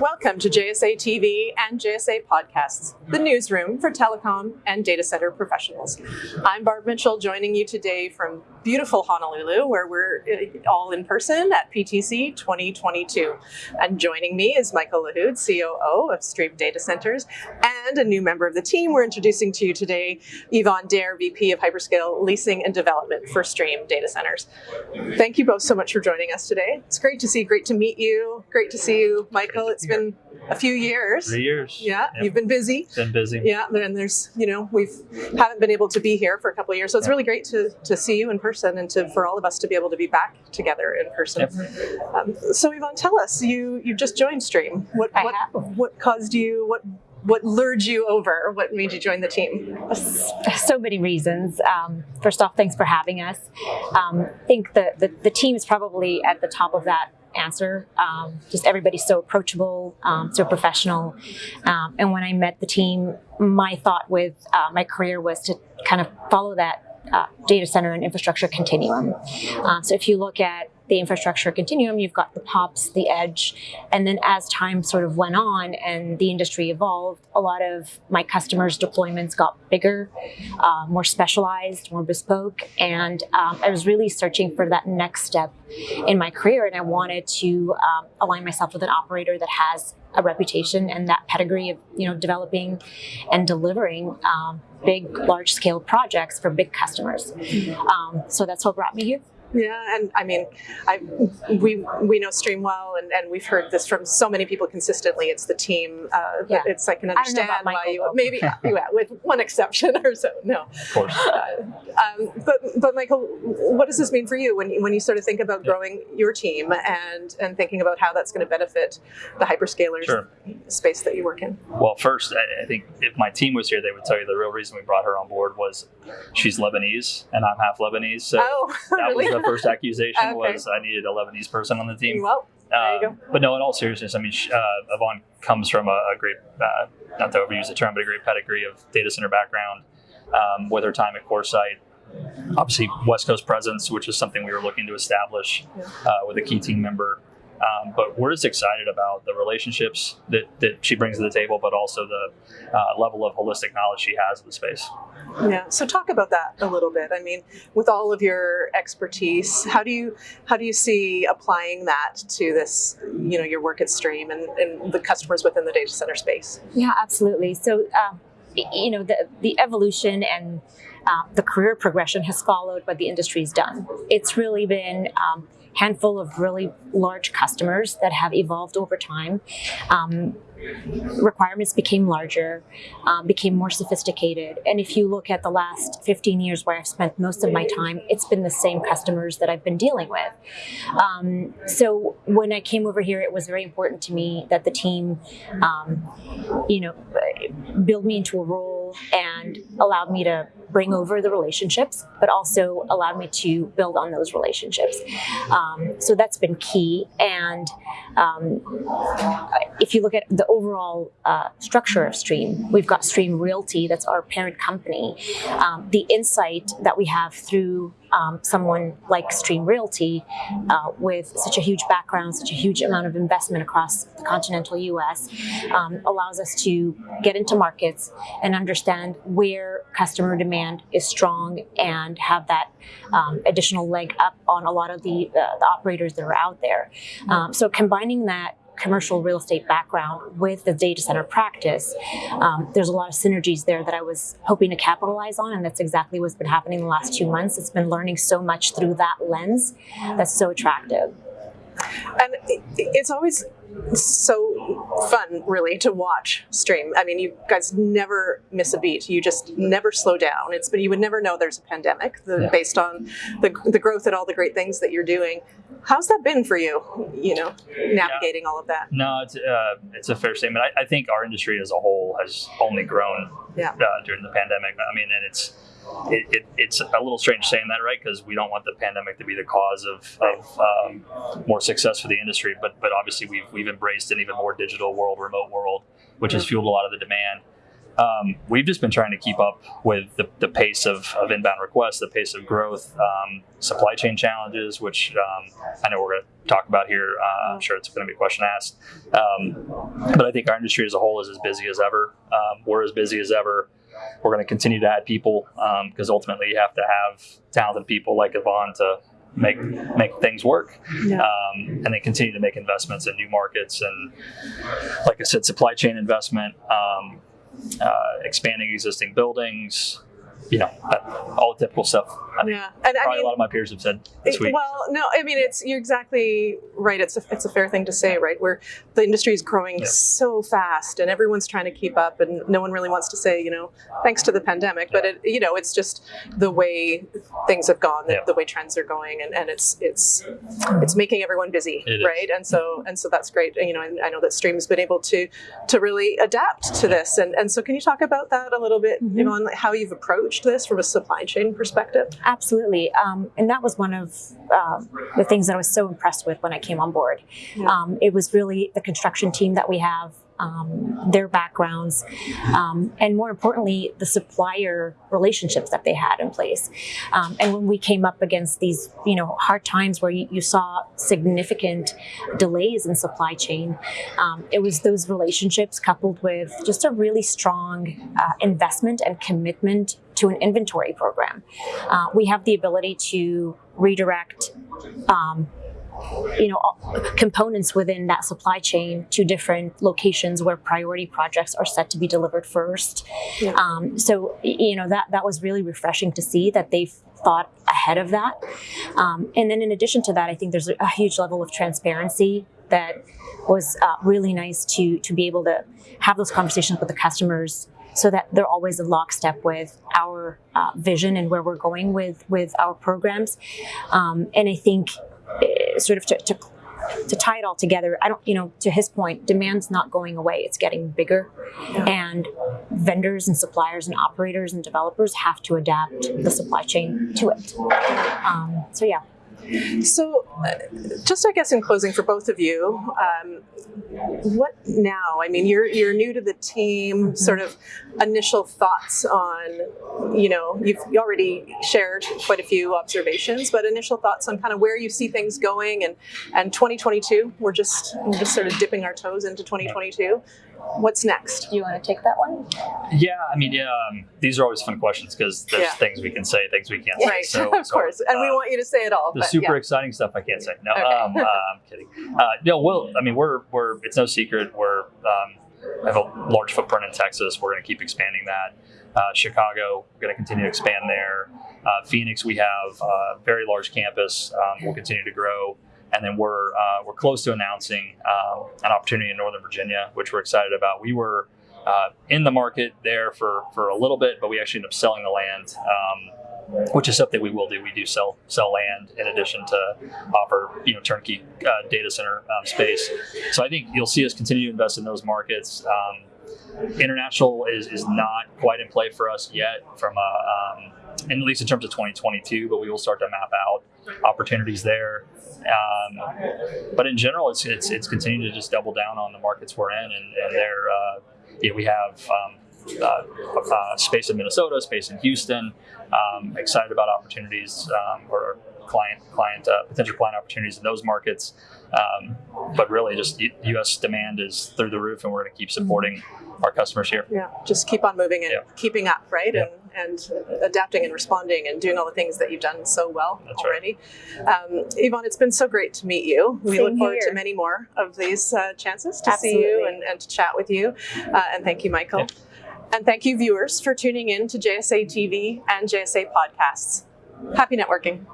Welcome to JSA TV and JSA Podcasts, the newsroom for telecom and data center professionals. I'm Barb Mitchell, joining you today from beautiful Honolulu, where we're uh, all in person at PTC 2022. And joining me is Michael Lahoud, COO of Stream Data Centers, and a new member of the team we're introducing to you today, Yvonne Dare, VP of Hyperscale Leasing and Development for Stream Data Centers. Thank you both so much for joining us today. It's great to see, great to meet you, great to see you, Michael. It's been a few years. Three years. Yeah, Yep. you've been busy. Been busy. Yeah, and there's, you know, we've haven't been able to be here for a couple of years, so it's Yeah. really great to, to see you in person and to for all of us to be able to be back together in person. Um, so Yvonne, tell us, you you just joined Stream. What I what have. what caused you? What what lured you over? What made you join the team? so many reasons. Um, first off, thanks for having us. Um, I think the, the, the team is probably at the top of that answer. Um, just everybody's so approachable, um, so professional. Um, and when I met the team, my thought with uh, my career was to kind of follow that uh, data center and infrastructure continuum. Uh, so if you look at the infrastructure continuum, you've got the POPs, the edge, and then as time sort of went on and the industry evolved, a lot of my customers' deployments got bigger, uh, more specialized, more bespoke, and um, I was really searching for that next step in my career, and I wanted to um, align myself with an operator that has a reputation and that pedigree of you know developing and delivering um, big, large-scale projects for big customers. Um, so that's what brought me here. Yeah, and I mean, I we we know Stream well, and, and we've heard this from so many people consistently. It's the team. Uh, Yeah. It's I can I don't know understand about why Michael, you though. maybe yeah, with one exception or so. No, Of course. Uh, um, but but Michael, what does this mean for you when you, when you sort of think about growing your team and and thinking about how that's going to benefit the hyperscalers Sure. space that you work in? Well, first, I I think if my team was here, they would tell you the real reason we brought her on board was she's Lebanese and I'm half Lebanese. So oh, that really? was the first accusation Okay. was I needed a Lebanese person on the team. well, there you Um, But no, in all seriousness, I mean, uh, Yvonne comes from a, a great, uh, not to overuse the term, but a great pedigree of data center background um, with her time at CoreSite. Obviously, West Coast presence, which is something we were looking to establish uh, with a key team member. Um, but we're just excited about the relationships that, that she brings to the table, but also the uh, level of holistic knowledge she has of the space. Yeah. So talk about that a little bit. I mean, with all of your expertise, how do you how do you see applying that to this? You know, your work at Stream and, and the customers within the data center space. Yeah, absolutely. So, uh, you know, the, the evolution and uh, the career progression has followed what the industry's done. It's really been um, handful of really large customers that have evolved over time. Um, requirements became larger, um, became more sophisticated. And if you look at the last 15 years where I've spent most of my time, it's been the same customers that I've been dealing with. Um, so when I came over here, it was very important to me that the team, um, you know, build me into a role and allowed me to bring over the relationships, but also allowed me to build on those relationships. Um, so that's been key. And um, if you look at the overall uh, structure of Stream, we've got Stream Realty, that's our parent company. Um, the insight that we have through um, someone like Stream Realty uh, with such a huge background, such a huge amount of investment across the continental US um, allows us to get into markets and understand where customer demand is strong and have that um, additional leg up on a lot of the, uh, the operators that are out there. Um, so combining that commercial real estate background with the data center practice, um, there's a lot of synergies there that I was hoping to capitalize on, and that's exactly what's been happening the last two months. It's been learning so much through that lens that's so attractive. And it's always so fun, really, to watch Stream. I mean, you guys never miss a beat. You just never slow down. It's but you would never know there's a pandemic the, Yeah. based on the the growth and all the great things that you're doing. How's that been for you? You know, navigating all of that. No, it's uh, it's a fair statement. I, I think our industry as a whole has only grown Yeah. uh, during the pandemic. I mean, and it's it, it, it's a little strange saying that, right? Because we don't want the pandemic to be the cause of, of um, more success for the industry. But but obviously we've we've embraced an even more digital world, remote world, which has fueled a lot of the demand. Um, we've just been trying to keep up with the, the pace of, of inbound requests, the pace of growth, um, supply chain challenges, which um, I know we're going to talk about here. Uh, I'm sure it's going to be a question asked. Um, but I think our industry as a whole is as busy as ever. Um, we're as busy as ever. We're going to continue to add people because ultimately you have to have talented people like Yvonne to make make things work Yeah. um, and then continue to make investments in new markets and like i said supply chain investment um, uh, expanding existing buildings you know all the typical stuff I think Yeah, and I mean, a lot of my peers have said this week Well, no, I mean it's you're exactly right. It's a, it's a fair thing to say, right? Where the industry is growing Yeah. so fast, and everyone's trying to keep up, and no one really wants to say, you know, thanks to the pandemic. But it, you know, it's just the way things have gone, the, Yeah. the way trends are going, and, and it's it's it's making everyone busy, It is. right? And so and so that's great. And, You know, and I know that Stream's been able to to really adapt to this, and and so can you talk about that a little bit, Mhm. know, on how you've approached this from a supply chain perspective? Absolutely. Um, and that was one of um, the things that I was so impressed with when I came on board. Yeah. Um, it was really the construction team that we have, um, their backgrounds, um, and more importantly, the supplier relationships that they had in place. Um, and when we came up against these, you know, hard times where you, you saw significant delays in supply chain, um, it was those relationships coupled with just a really strong uh, investment and commitment to an inventory program. Uh, we have the ability to redirect. Um, you know components within that supply chain to different locations where priority projects are set to be delivered first Yeah. um, so you know that that was really refreshing to see that they've thought ahead of that um, and then in addition to that i think there's a, huge level of transparency that was uh, really nice to to be able to have those conversations with the customers so that they're always a lockstep with our uh, vision and where we're going with with our programs. Um, and i think eh, sort of to, to to tie it all together i don't you know to his point demand's not going away it's getting bigger. Yeah. and vendors and suppliers and operators and developers have to adapt the supply chain to it. Um, so yeah So, uh, just I guess in closing for both of you, um, what now? I mean, you're you're new to the team. Sort of initial thoughts on, you know, you've already shared quite a few observations, but initial thoughts on kind of where you see things going and and 2022. We're just we're just sort of dipping our toes into 2022. What's next? do you want to take that one yeah i mean yeah um, these are always fun questions because there's Yeah. things we can say things we can't say Right, so, of so, course, and we uh, want you to say it all. the but super yeah. exciting stuff I can't say. No, Okay. um, uh, I'm kidding. Uh, no, well, I mean, we're we're it's no secret we're um, have a large footprint in Texas. We're going to keep expanding that. Uh, Chicago, we're going to continue to expand there. Uh, Phoenix, we have a very large campus. Um, we'll continue to grow. And then we're uh, we're close to announcing uh, an opportunity in Northern Virginia, which we're excited about. We were uh, in the market there for, for a little bit, but we actually ended up selling the land. Um, which is something we will do. We do sell sell land in addition to offer you know turnkey uh, data center um, space. So I think you'll see us continue to invest in those markets. Um, international is, is not quite in play for us yet, from a, um, at least in terms of 2022. But we will start to map out opportunities there. Um, but in general, it's, it's it's continuing to just double down on the markets we're in, and, and they're uh, yeah, we have. Um, uh, uh, space in Minnesota, space in Houston. Um, excited about opportunities um, or client client uh, potential client opportunities in those markets. Um, but really, just U- U.S. demand is through the roof, and we're going to keep supporting our customers here. Yeah, just keep on moving and Yeah. keeping up, right? Yeah. And and adapting and responding and doing all the things that you've done so well That's right. already. Um, Yvonne, it's been so great to meet you. We Same look forward here. to many more of these uh, chances to see you and, and to chat with you. Uh, and thank you, Michael. Yeah. And thank you, viewers, for tuning in to JSA TV and JSA podcasts. Happy networking.